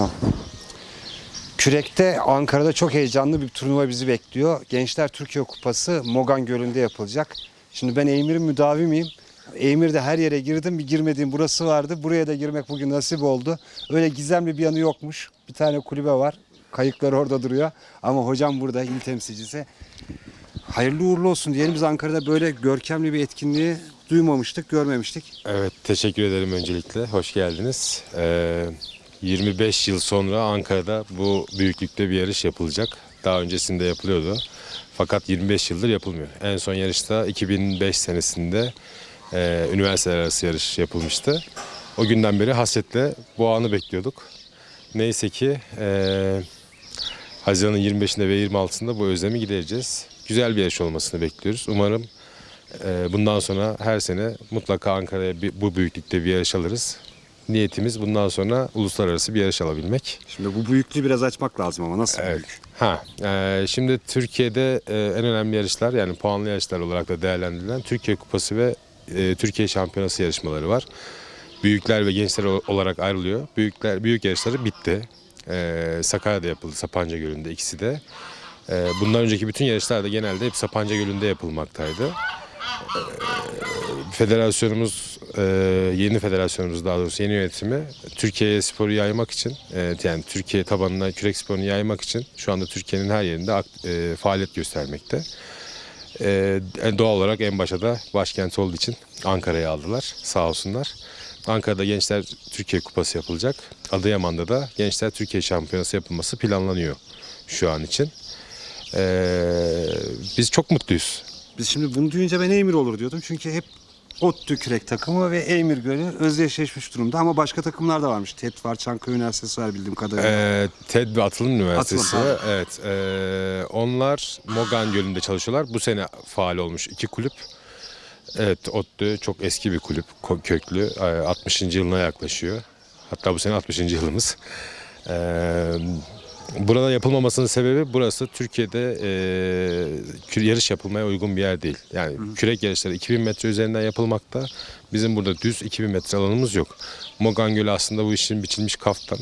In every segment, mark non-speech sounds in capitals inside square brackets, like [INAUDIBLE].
Tamam. Kürek'te Ankara'da çok heyecanlı bir turnuva bizi bekliyor. Gençler Türkiye Kupası Mogan Gölü'nde yapılacak. Şimdi ben Emir'in müdavimiyim. Emir'de her yere girdim. Bir girmediğim burası vardı. Buraya da girmek bugün nasip oldu. Öyle gizemli bir yanı yokmuş. Bir tane kulübe var. Kayıklar orada duruyor. Ama hocam burada il temsilcisi. Hayırlı uğurlu olsun diyelim. Biz Ankara'da böyle görkemli bir etkinliği duymamıştık, görmemiştik. Evet, teşekkür ederim öncelikle. Hoş geldiniz. Ee, 25 yıl sonra Ankara'da bu büyüklükte bir yarış yapılacak. Daha öncesinde yapılıyordu. Fakat 25 yıldır yapılmıyor. En son yarışta 2005 senesinde e, üniversiteler arası yarış yapılmıştı. O günden beri hasretle bu anı bekliyorduk. Neyse ki e, Haziran'ın 25'inde ve 26'sında bu özlemi gidereceğiz. Güzel bir yarış olmasını bekliyoruz. Umarım ee, Bundan sonra her sene mutlaka Ankara'ya bu büyüklükte bir yarış alırız. Niyetimiz bundan sonra uluslararası bir yarış alabilmek. Şimdi bu büyüklüğü biraz açmak lazım ama nasıl Evet. büyük? Ha, e, şimdi Türkiye'de e, en önemli yarışlar yani puanlı yarışlar olarak da değerlendirilen Türkiye Kupası ve e, Türkiye Şampiyonası yarışmaları var. Büyükler ve gençler olarak ayrılıyor. Büyükler büyük yarışları bitti. E, Sakarya'da yapıldı, Sapanca Gölü'nde ikisi de. E, bundan önceki bütün yarışlar da genelde hep Sapanca Gölü'nde yapılmaktaydı. Federasyonumuz e, yeni federasyonumuz daha doğrusu yeni yönetimi Türkiye'ye sporu yaymak için e, yani Türkiye tabanına kürek sporunu yaymak için şu anda Türkiye'nin her yerinde e, faaliyet göstermekte. Doğal olarak en başa da başkent olduğu için Ankara'ya aldılar sağ olsunlar. Ankara'da Gençler Türkiye Kupası yapılacak. Adıyaman'da da Gençler Türkiye Şampiyonası yapılması planlanıyor şu an için. E, biz çok mutluyuz. Biz şimdi bunu duyunca ben Emir olur diyordum. Çünkü hep ODTÜ kürek takımı ve Emir Gölü özdeşleşmiş durumda. Ama başka takımlar da varmış. TED var, Çankaya Üniversitesi var bildiğim kadarıyla. Ee, TED ve Atılım Üniversitesi. Atılım, evet. ee, onlar Mogan Gölü'nde çalışıyorlar. Bu sene faal olmuş iki kulüp. Evet, ODTÜ çok eski bir kulüp, köklü. Ee, 60. yılına yaklaşıyor. Hatta bu sene 60. yılımız. Ee, burada yapılmamasının sebebi burası Türkiye'de kü- yarış yapılmaya uygun bir yer değil. Yani kürek yarışları 2000 metre üzerinden yapılmakta. Bizim burada düz 2000 metre alanımız yok. Mogan Gölü aslında bu işin biçilmiş kaftan.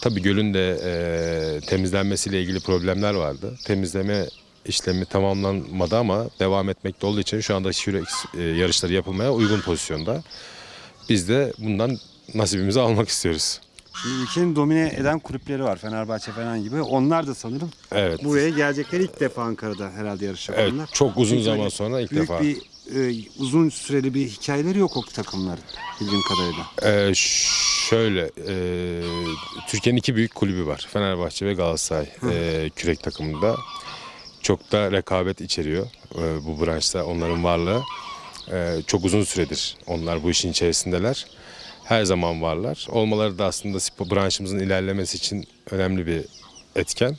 Tabii gölün de e, temizlenmesiyle ilgili problemler vardı. Temizleme işlemi tamamlanmadı ama devam etmekte olduğu için şu anda kürek e, yarışları yapılmaya uygun pozisyonda. Biz de bundan nasibimizi almak istiyoruz. Şimdi ülkenin domine eden kulüpleri var. Fenerbahçe falan gibi. Onlar da sanırım Evet. buraya gelecekler ilk defa Ankara'da herhalde yarış Evet, yapanlar. çok uzun Çünkü zaman öyle sonra ilk büyük defa. bir e, uzun süreli bir hikayeleri yok o takımların bildiğim kadarıyla. Ee, şöyle, e, Türkiye'nin iki büyük kulübü var. Fenerbahçe ve Galatasaray e, kürek takımında. Çok da rekabet içeriyor e, bu branşta onların varlığı. E, çok uzun süredir onlar bu işin içerisindeler. Her zaman varlar. Olmaları da aslında spor branşımızın ilerlemesi için önemli bir etken.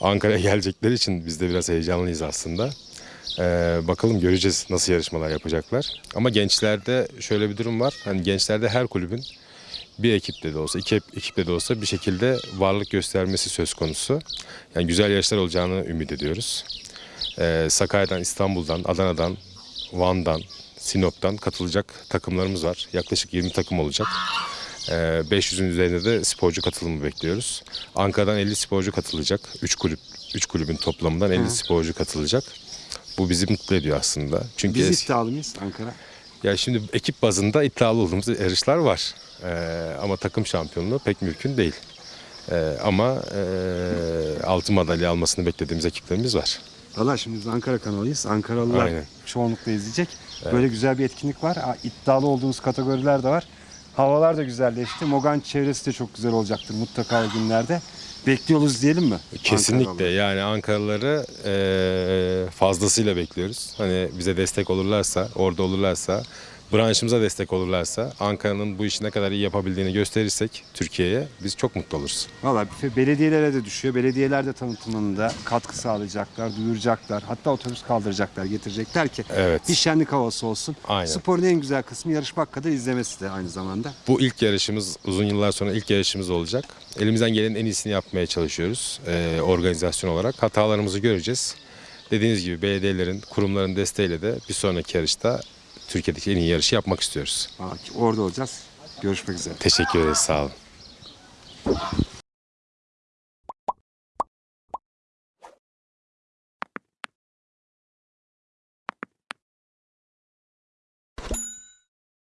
Ankara'ya [LAUGHS] gelecekleri için biz de biraz heyecanlıyız aslında. Ee, bakalım göreceğiz nasıl yarışmalar yapacaklar. Ama gençlerde şöyle bir durum var. Hani gençlerde her kulübün bir ekipte de olsa, iki ekiple de olsa bir şekilde varlık göstermesi söz konusu. Yani güzel yarışlar olacağını ümit ediyoruz. Ee, Sakarya'dan, İstanbul'dan, Adana'dan, Van'dan, Sinop'tan katılacak takımlarımız var. Yaklaşık 20 takım olacak. Ee, 500'ün üzerinde de sporcu katılımı bekliyoruz. Ankara'dan 50 sporcu katılacak. 3 kulüp 3 kulübün toplamından 50 sporcu katılacak. Bu bizi mutlu ediyor aslında. Çünkü Biz iddialı mıyız Ankara? ya şimdi ekip bazında iddialı olduğumuz yarışlar var. Ee, ama takım şampiyonluğu pek mümkün değil. Ee, ama e, altın madalya almasını beklediğimiz ekiplerimiz var. Valla şimdi biz Ankara kanalıyız. Ankaralılar Aynen. çoğunlukla izleyecek. Böyle güzel bir etkinlik var. İddialı olduğumuz kategoriler de var. Havalar da güzelleşti. Mogan çevresi de çok güzel olacaktır mutlaka o günlerde. Bekliyoruz diyelim mi? Kesinlikle Ankaralıları? yani Ankaralıları e, fazlasıyla bekliyoruz. Hani bize destek olurlarsa, orada olurlarsa, branşımıza destek olurlarsa, Ankara'nın bu işi ne kadar iyi yapabildiğini gösterirsek Türkiye'ye biz çok mutlu oluruz. Valla belediyelere de düşüyor. Belediyeler de tanıtımında katkı sağlayacaklar, duyuracaklar. Hatta otobüs kaldıracaklar, getirecekler ki Evet. bir şenlik havası olsun. Aynen. Sporun en güzel kısmı yarışmak kadar izlemesi de aynı zamanda. Bu ilk yarışımız uzun yıllar sonra ilk yarışımız olacak. Elimizden gelenin en iyisini yapmaya çalışıyoruz e, organizasyon olarak. Hatalarımızı göreceğiz. Dediğiniz gibi belediyelerin, kurumların desteğiyle de bir sonraki yarışta Türkiye'deki en iyi yarışı yapmak istiyoruz. Orada olacağız. Görüşmek üzere. Teşekkür ederiz, sağ olun.